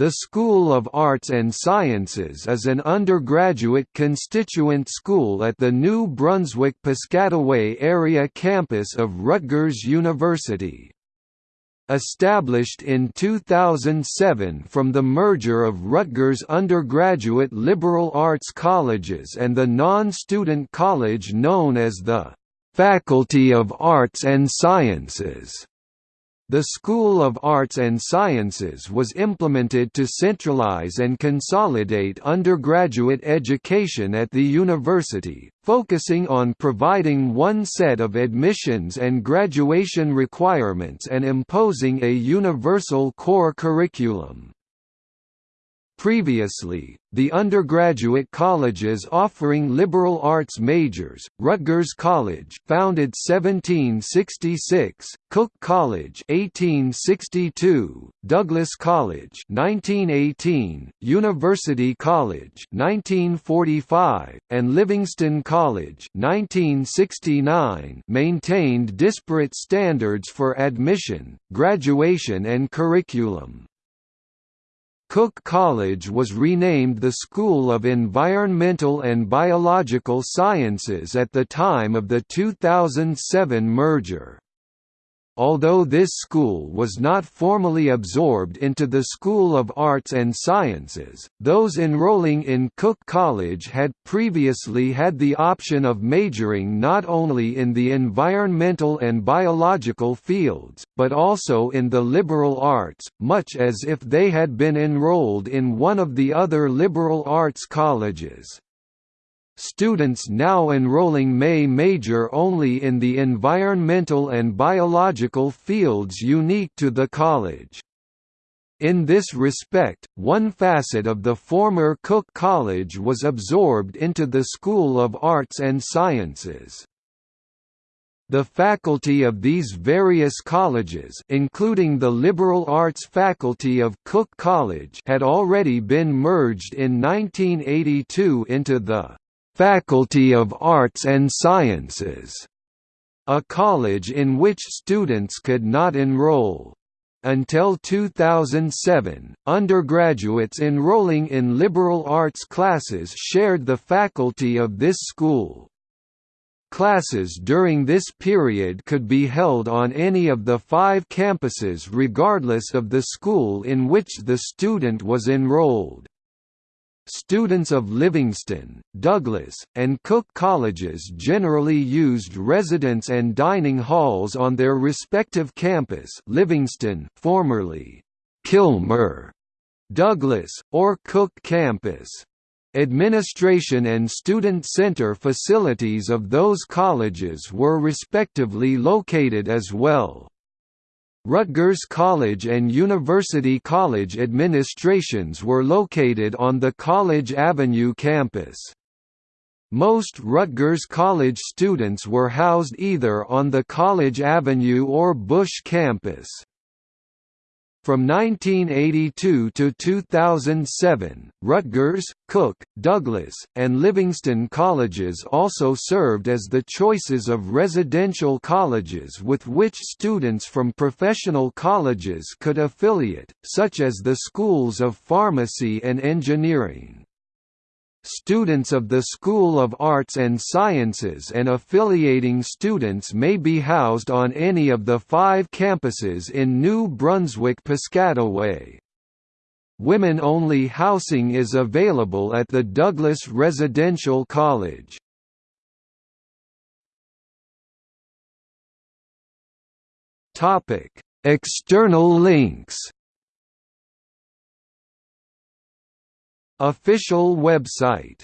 The School of Arts and Sciences is an undergraduate constituent school at the New Brunswick-Piscataway area campus of Rutgers University. Established in 2007 from the merger of Rutgers undergraduate liberal arts colleges and the non-student college known as the Faculty of Arts and Sciences. The School of Arts and Sciences was implemented to centralize and consolidate undergraduate education at the university, focusing on providing one set of admissions and graduation requirements and imposing a universal core curriculum. Previously, the undergraduate colleges offering liberal arts majors, Rutgers College founded 1766, Cook College 1862, Douglass College 1918, University College 1945, and Livingston College 1969 maintained disparate standards for admission, graduation and curriculum. Cook College was renamed the School of Environmental and Biological Sciences at the time of the 2007 merger. Although this school was not formally absorbed into the School of Arts and Sciences, those enrolling in Cook College had previously had the option of majoring not only in the environmental and biological fields, but also in the liberal arts, much as if they had been enrolled in one of the other liberal arts colleges. Students now enrolling may major only in the environmental and biological fields unique to the college. In this respect, one facet of the former Cook College was absorbed into the School of Arts and Sciences. The faculty of these various colleges including the liberal arts faculty of Cook College had already been merged in 1982 into the Faculty of Arts and Sciences, a college in which students could not enroll. Until 2007, undergraduates enrolling in liberal arts classes shared the faculty of this school. Classes during this period could be held on any of the five campuses regardless of the school in which the student was enrolled. Students of Livingston, Douglass, and Cook colleges generally used residence and dining halls on their respective campus Livingston formerly Kilmer, Douglass, or Cook campus. Administration and student center facilities of those colleges were respectively located as well. Rutgers College and University College administrations were located on the College Avenue campus. Most Rutgers College students were housed either on the College Avenue or Busch campus. From 1982 to 2007, Rutgers, Cook, Douglass, and Livingston colleges also served as the choices of residential colleges with which students from professional colleges could affiliate, such as the schools of pharmacy and engineering. Students of the School of Arts and Sciences and affiliating students may be housed on any of the five campuses in New Brunswick-Piscataway. Women-only housing is available at the Douglass Residential College. External links Official website